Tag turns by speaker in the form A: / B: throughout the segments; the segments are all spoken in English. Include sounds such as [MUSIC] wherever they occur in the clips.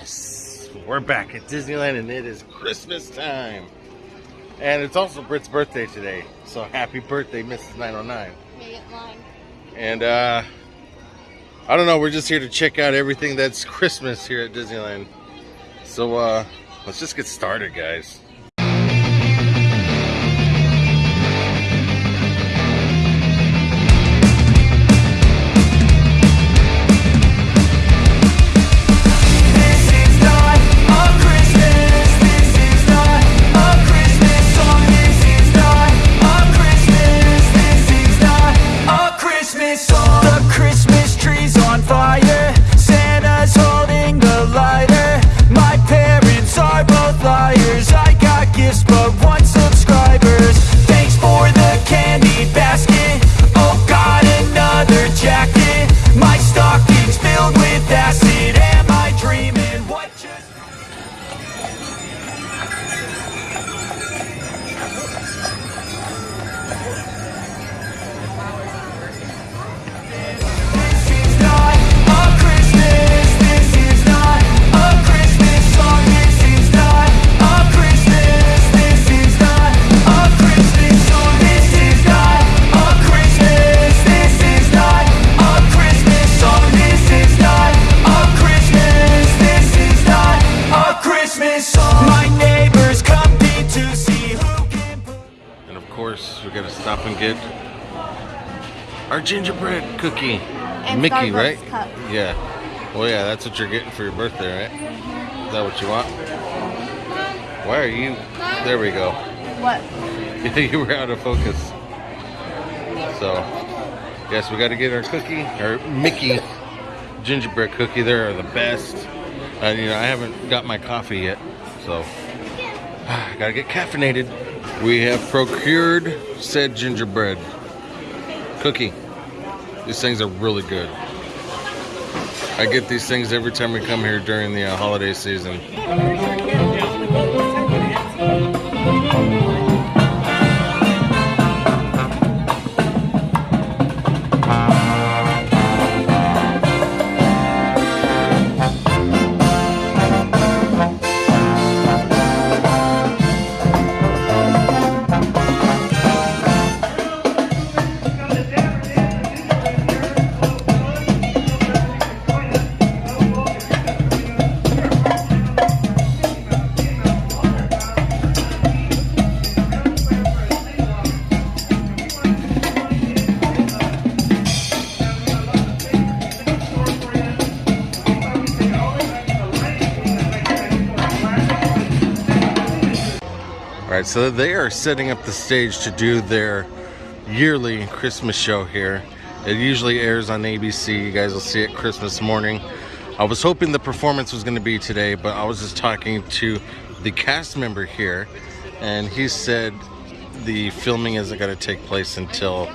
A: Yes, we're back at Disneyland and it is Christmas time. And it's also Britt's birthday today. So happy birthday, Mrs. 909.
B: Made it mine.
A: And uh I don't know, we're just here to check out everything that's Christmas here at Disneyland. So uh let's just get started, guys. Our gingerbread cookie.
B: And
A: Mickey,
B: Starbucks
A: right?
B: cup.
A: Yeah. Well, yeah, that's what you're getting for your birthday, right? Mm-hmm. Is that what you want? Why are you? There we go.
B: What? [LAUGHS]
A: you were out of focus. So, yes, we got to get our cookie, our Mickey gingerbread cookie. They're the best. And you know, I haven't got my coffee yet, so I [SIGHS] gotta get caffeinated. We have procured said gingerbread cookie. These things are really good. I get these things every time we come here during the uh, holiday season. So they are setting up the stage to do their yearly Christmas show here. It usually airs on ABC. You guys will see it Christmas morning. I was hoping the performance was going to be today, but I was just talking to the cast member here, and he said the filming isn't going to take place until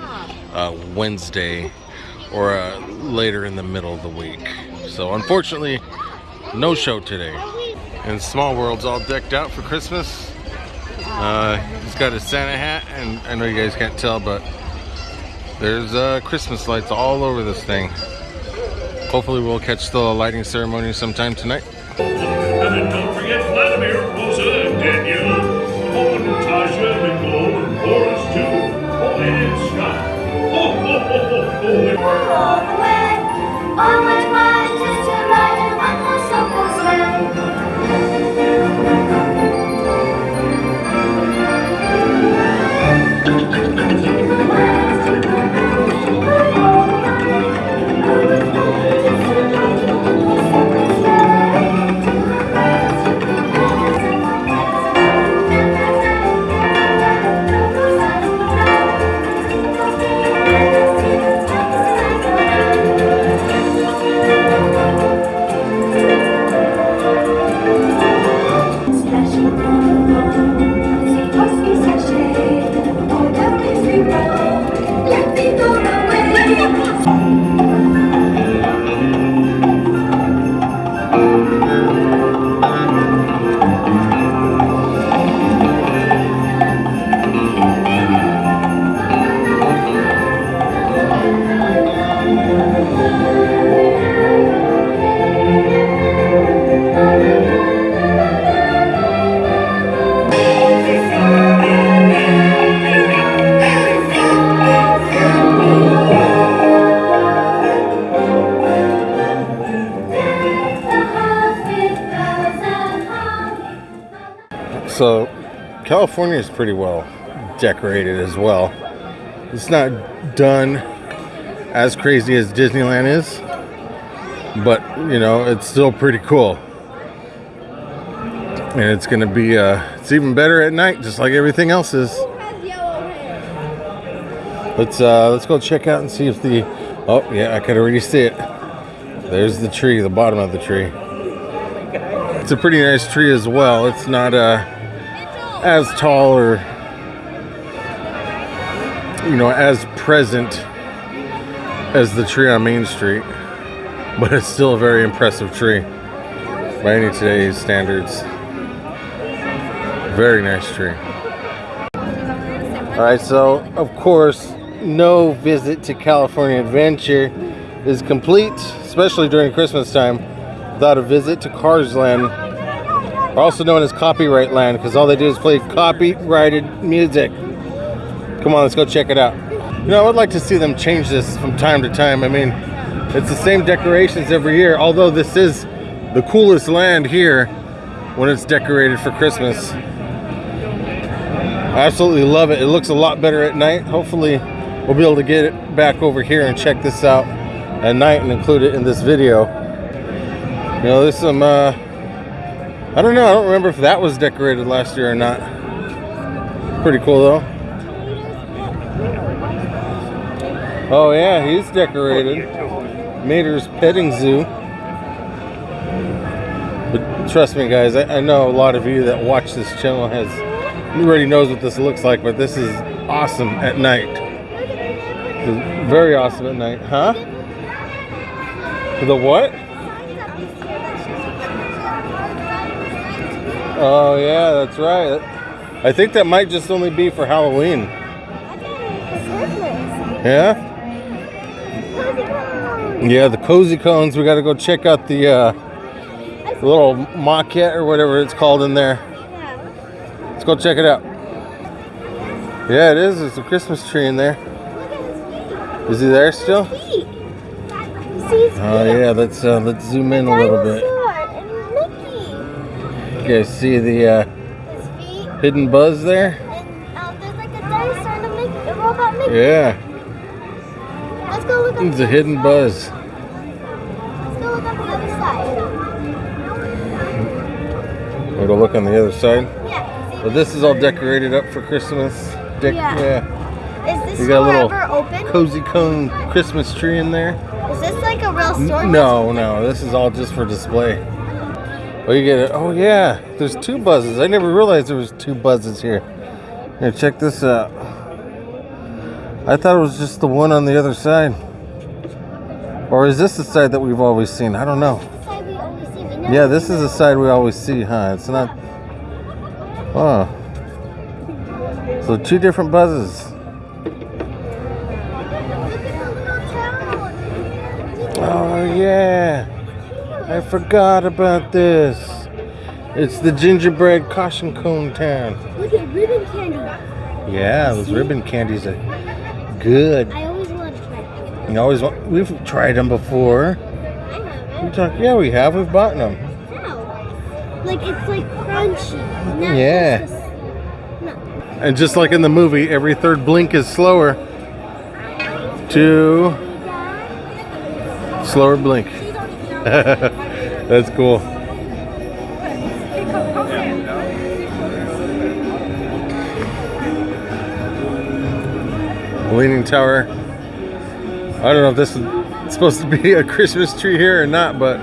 A: uh, Wednesday or uh, later in the middle of the week. So, unfortunately, no show today. And Small World's all decked out for Christmas. Uh, he's got his Santa hat, and I know you guys can't tell, but there's uh, Christmas lights all over this thing. Hopefully, we'll catch the lighting ceremony sometime tonight. California is pretty well decorated as well. It's not done as crazy as Disneyland is, but you know, it's still pretty cool. And it's gonna be, uh, it's even better at night, just like everything else is. Let's uh, let's go check out and see if the. Oh yeah, I could already see it. There's the tree, the bottom of the tree. It's a pretty nice tree as well. It's not uh, as tall or you know as present as the tree on Main Street, but it's still a very impressive tree by any today's standards. Very nice tree. All right, so of course, no visit to California Adventure is complete, especially during Christmas time, without a visit to Cars Land, also known as Copyright Land, because all they do is play copyrighted music. Come on, let's go check it out. You know, I would like to see them change this from time to time. I mean, it's the same decorations every year, although this is the coolest land here when it's decorated for Christmas. I absolutely love it. It looks a lot better at night. Hopefully, we'll be able to get it back over here and check this out at night and include it in this video. You know, there's some, uh, I don't know, I don't remember if that was decorated last year or not. Pretty cool though. Oh yeah, he's decorated. Mater's Petting Zoo. But trust me guys, I, I know a lot of you that watch this channel has already knows what this looks like, but this is awesome at night. Very awesome at night, huh? The what? Oh yeah, that's right. I think that might just only be for Halloween. Yeah? Yeah, the cozy cones. We got to go check out the uh, little maquette or whatever it's called in there. Let's go check it out. Yeah, it is. There's a Christmas tree in there. Is he there still? Oh yeah, let's uh, let's zoom in a little bit. You guys see the uh, hidden buzz there? Yeah,
C: Let's go look
A: it's a hidden
C: other
A: buzz.
C: side. Let's go look on the other side.
A: We'll go look on the other side.
C: Yeah. see
A: Well, this is all decorated up for Christmas. Dec-
C: Yeah.
A: yeah.
C: Is this
A: You got a little
C: ever open?
A: cozy cone Christmas tree in there.
C: Is this like a real store?
A: No, no, this is all just for display. Oh, you get it. Oh, yeah. There's two buzzes. I never realized there was two buzzes here. Here, check this out. I thought it was just the one on the other side. Or is this the side that we've always seen? I don't know.
C: This is the side we always see, but never
A: Yeah, this is the side we always see, huh? It's not. Oh. So two different buzzes.
C: Look at the little town.
A: Oh yeah. I forgot about this. It's the gingerbread caution cone town.
C: Look at ribbon candy.
A: Yeah, those ribbon candies are good.
C: I always want to try them.
A: You always want, we've tried them before.
C: I haven't.
A: We talk, yeah, we have. We've bought them.
C: How? Like it's like crunchy.
A: Yeah.
C: just.
A: And just like in the movie, every third blink is slower. Two. Slower blink. [LAUGHS] That's cool. Leaning Tower. I don't know if this is supposed to be a Christmas tree here or not, but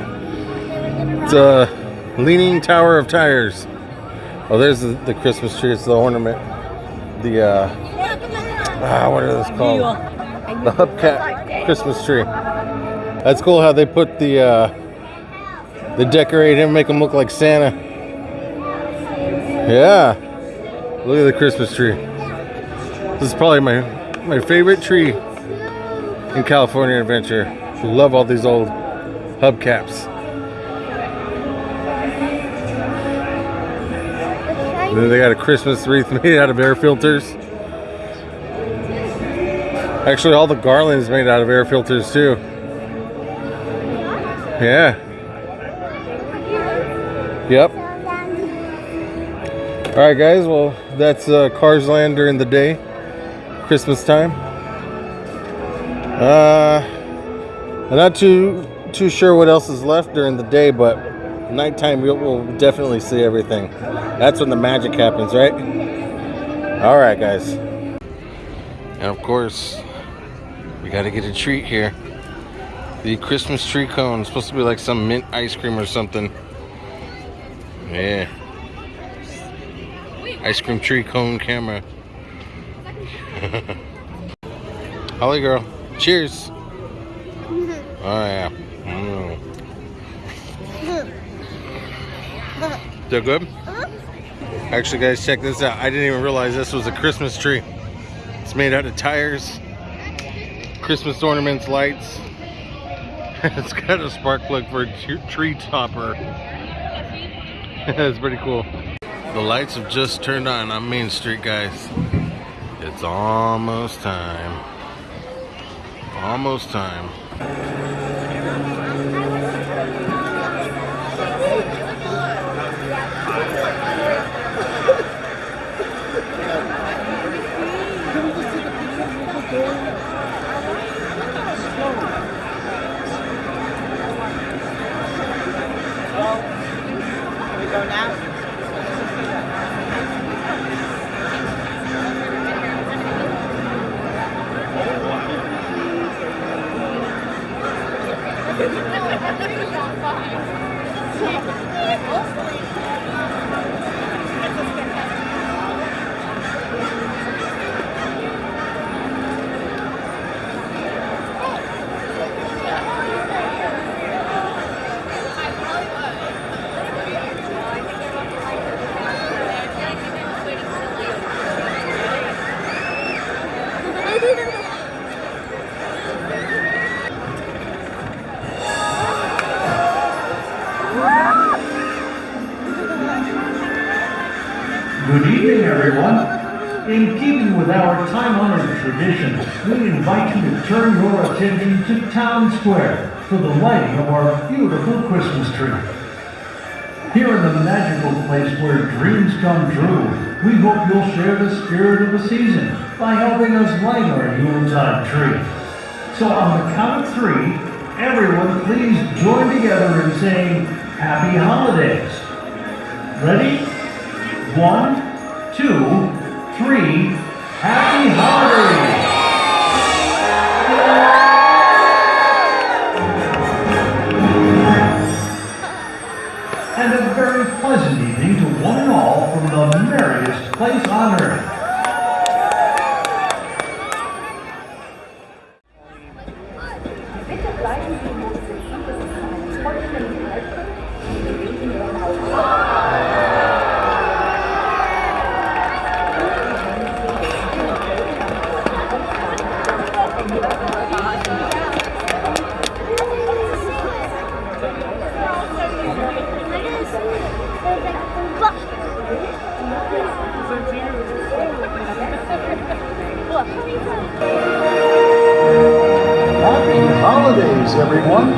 A: it's a Leaning Tower of Tires. Oh, there's the, the Christmas tree. It's the ornament. The, uh, ah, what are those called? The hubcap Christmas tree. That's cool how they put the, uh, they decorate him, make him look like Santa. Yeah. Look at the Christmas tree. This is probably my, my favorite tree in California Adventure. Love all these old hubcaps. And then they got a Christmas wreath [LAUGHS] made out of air filters. Actually, all the garland is made out of air filters too. Yeah. Yep. All right, guys. Well, that's uh, Cars Land during the day, Christmas time. Uh, I'm not too too sure what else is left during the day, but nighttime we'll, we'll definitely see everything. That's when the magic happens, right? All right, guys. And of course, we got to get a treat here. The Christmas tree cone. supposed to be like some mint ice cream or something. Yeah. Ice cream tree cone camera. [LAUGHS] Holly girl. Cheers. [LAUGHS] Oh yeah. Mm. They're good? Actually guys, check this out. I didn't even realize this was a Christmas tree. It's made out of tires, Christmas ornaments, lights. [LAUGHS] it's got a spark plug for a tree topper. [LAUGHS] That's pretty cool. The lights have just turned on on Main Street, guys. It's almost time. Almost time.
B: Good tradition, we invite you to turn your attention to Town Square for the lighting of our beautiful Christmas tree. Here in the magical place where dreams come true, we hope you'll share the spirit of the season by helping us light our Yuletide tree. So on the count of three, everyone please join together in saying Happy Holidays. Ready? One, two, three. Happy holidays! And a very pleasant evening to one and all from the merriest place on earth. Happy holidays, everyone!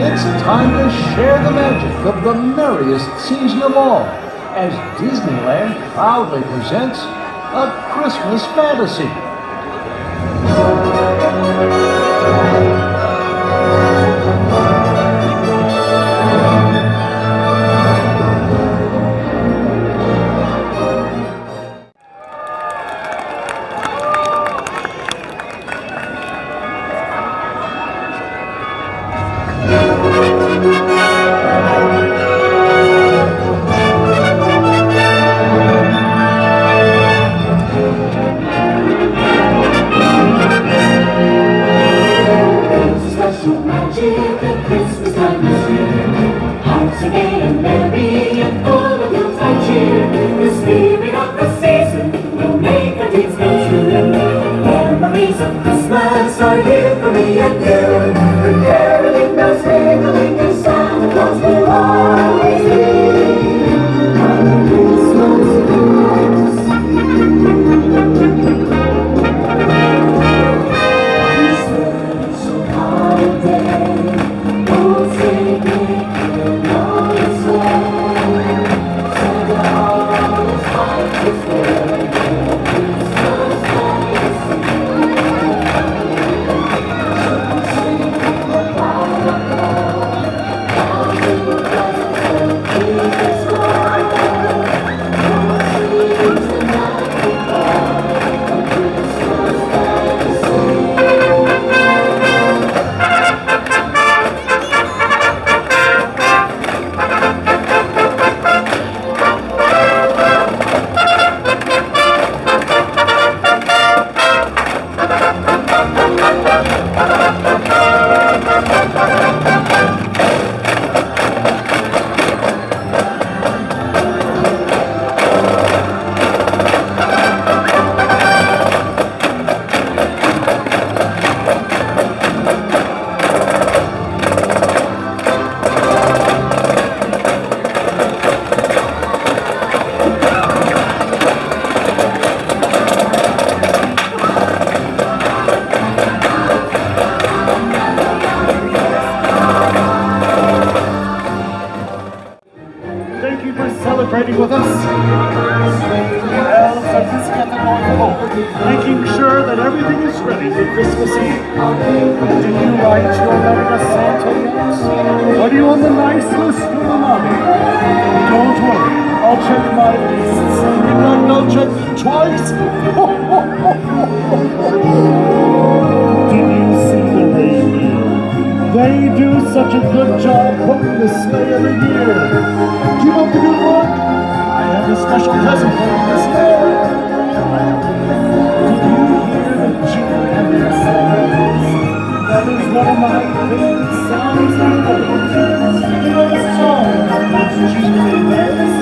B: It's time to share the magic of the merriest season of all as Disneyland proudly presents A Christmas Fantasy.
D: Check. You got no twice? Did you see the reindeer? They do such a good job putting the sleigh every year. Keep up the good work. I have a special present for you this year. Did you hear the the? That is one of my favorite in the world. You know the song about those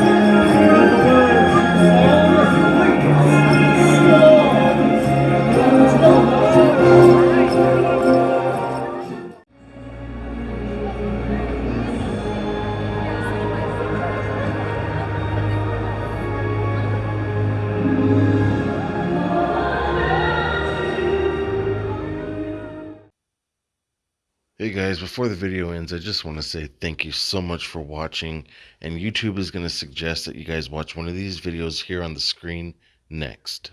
A: before the video ends, I just want to say thank you so much for watching. And YouTube is going to suggest that you guys watch one of these videos here on the screen next.